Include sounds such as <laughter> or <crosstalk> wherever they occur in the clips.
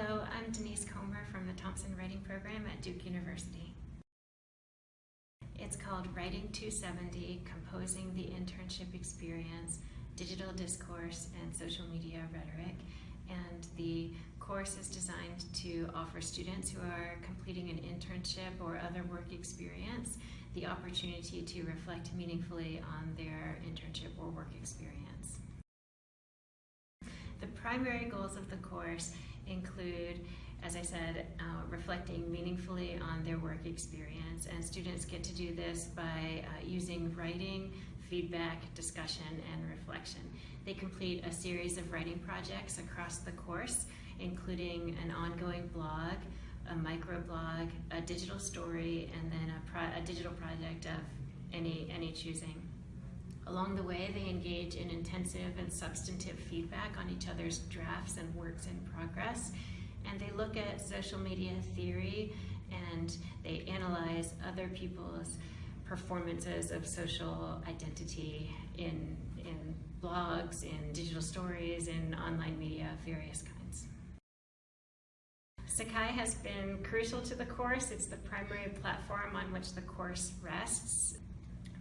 Hello, I'm Denise Comer from the Thompson Writing Program at Duke University. It's called Writing 270, Composing the Internship Experience, Digital Discourse, and Social Media Rhetoric. And the course is designed to offer students who are completing an internship or other work experience the opportunity to reflect meaningfully on their internship or work experience. The primary goals of the course include, as I said, uh, reflecting meaningfully on their work experience, and students get to do this by uh, using writing, feedback, discussion, and reflection. They complete a series of writing projects across the course, including an ongoing blog, a microblog, a digital story, and then a, a digital project of any, any choosing. Along the way, they engage in intensive and substantive feedback on each other's drafts and works in progress. And they look at social media theory and they analyze other people's performances of social identity in, in blogs, in digital stories, in online media of various kinds. Sakai has been crucial to the course. It's the primary platform on which the course rests.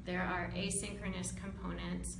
There are asynchronous components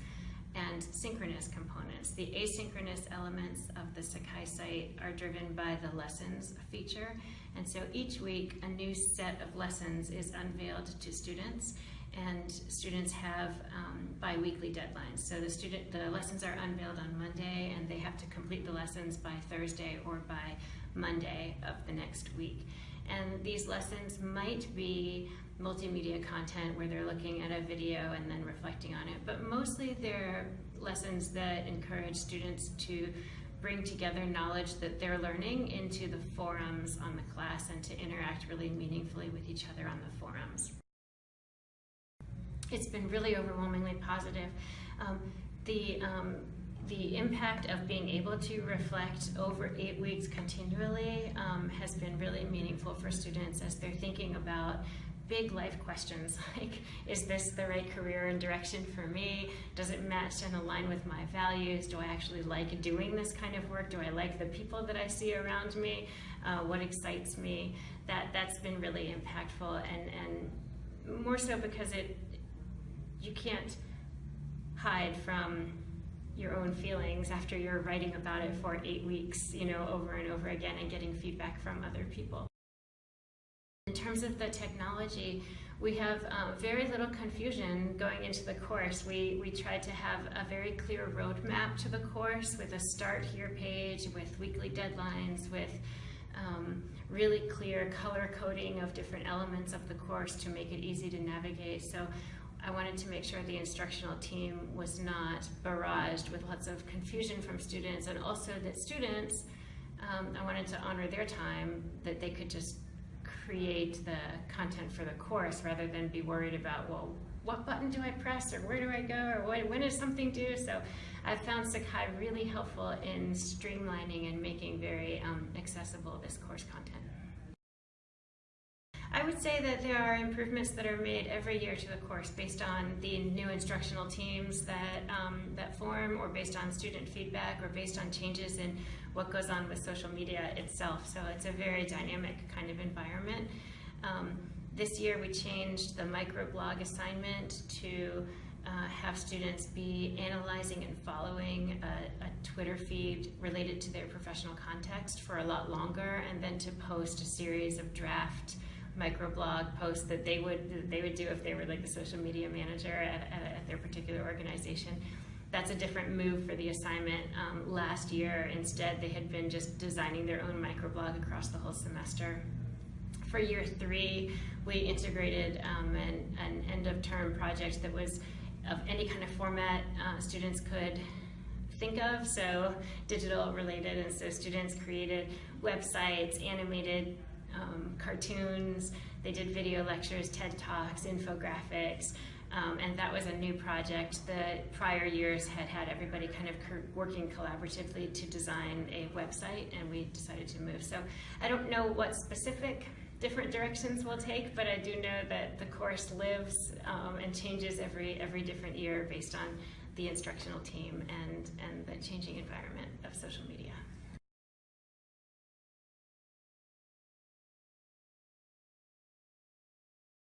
and synchronous components. The asynchronous elements of the Sakai site are driven by the lessons feature, and so each week a new set of lessons is unveiled to students, and students have um, bi-weekly deadlines. So the student, the lessons are unveiled on Monday, and they have to complete the lessons by Thursday or by Monday of the next week. And these lessons might be multimedia content where they're looking at a video and then reflecting on it, but mostly they're lessons that encourage students to bring together knowledge that they're learning into the forums on the class and to interact really meaningfully with each other on the forums. It's been really overwhelmingly positive. Um, the um, the impact of being able to reflect over eight weeks continually um, has been really meaningful for students as they're thinking about big life questions <laughs> like, is this the right career and direction for me? Does it match and align with my values? Do I actually like doing this kind of work? Do I like the people that I see around me? Uh, what excites me? That, that's been really impactful and, and more so because it, you can't hide from your own feelings after you're writing about it for eight weeks, you know, over and over again and getting feedback from other people. In terms of the technology, we have um, very little confusion going into the course. We, we tried to have a very clear roadmap to the course with a start here page, with weekly deadlines, with um, really clear color coding of different elements of the course to make it easy to navigate. So I wanted to make sure the instructional team was not barraged with lots of confusion from students and also that students, um, I wanted to honor their time, that they could just create the content for the course rather than be worried about, well, what button do I press or where do I go or when, when is something due? So I found Sakai really helpful in streamlining and making very um, accessible this course content. I would say that there are improvements that are made every year to the course based on the new instructional teams that, um, that form or based on student feedback or based on changes in what goes on with social media itself. So it's a very dynamic kind of environment. Um, this year we changed the microblog assignment to uh, have students be analyzing and following a, a, Twitter feed related to their professional context for a lot longer and then to post a series of draft microblog posts that they would that they would do if they were like the social media manager at, at, at their particular organization. That's a different move for the assignment. Um, last year, instead, they had been just designing their own microblog across the whole semester. For year three, we integrated um, an, an end-of-term project that was of any kind of format uh, students could think of, so digital related, and so students created websites, animated um, cartoons, they did video lectures, TED Talks, infographics, um, and that was a new project. The prior years had had everybody kind of working collaboratively to design a website, and we decided to move. So I don't know what specific different directions we'll take, but I do know that the course lives um, and changes every every different year based on the instructional team and, and the changing environment of social media.